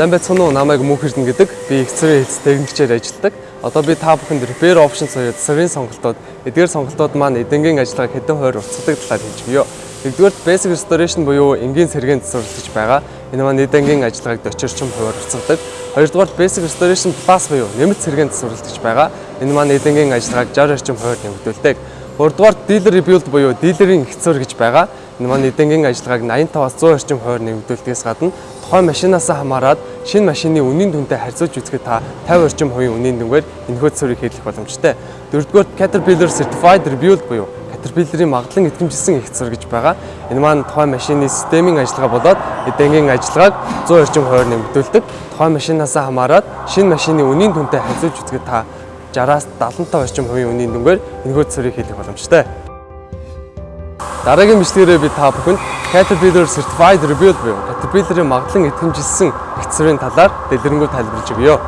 Сайн байцгаана уу? Намайг Мөнх Эрдэнэ гэдэг. Би цэрийн хэлц техникчээр ажилладаг. Одоо би та бүхэнд repair options буюу засгийн сонголтууд, эдгээр сонголтууд маань эдэнгийн ажиллагааг хэдэн хувиар уцгадаг талаар хэлж өгье. Нэгдүгээр basic restoration буюу энгийн сэргээнд засварлаж байгаа. Энэ маань эдэнгийн ажиллагааг 40 орчим хувиар уцгадаг. Хоёрдугаар basic restoration plus буюу нэмэлт сэргээнд засварлаж байгаа. Энэ маань эдэнгийн ажиллагааг 60 орчим хувиар нэмэгдүүлдэг. Гуравдугаар dealer rebuild буюу дилерийн ихцөр гэж байгаа. Энэ маань эдэнгийн ажиллагааг 85-аас 100 орчим хувиар нэмэгдүүлдгээс гадна тухайн машинаас хамаарат шинэ машины үнийн дүнтэй харьцуулж үзэхэд та 50 орчим хувийн үнийн дүнгээр энэхүү цэврийг хийх боломжтой. Дөрөвдүгээр Caterpillar Certified Rebuild буюу Caterpillar-ийн магадлан итгэмжилсэн их цэвэр гэж байгаа. Энэ маань тухайн машины системийн ажиллагаа болоод эдэнгийн ажиллагааг 100 орчим хувиар нэмэгдүүлдэг. Тухайн машинаас хамаарат шинэ машины үнийн дүнтэй харьцуулж үзэхэд та 60-аас 75 орчим хувийн үнийн дүнгээр энэхүү цэврийг хийх боломжтой. Дараагийн бичлэгээрээ би та бүхэнд Caterpillar Certified Rebuild буюу Caterpillar-ийн магадлан итгэмжилсэн их цэврийн талаар дэлгэрэнгүй тайлбарлаж өгье.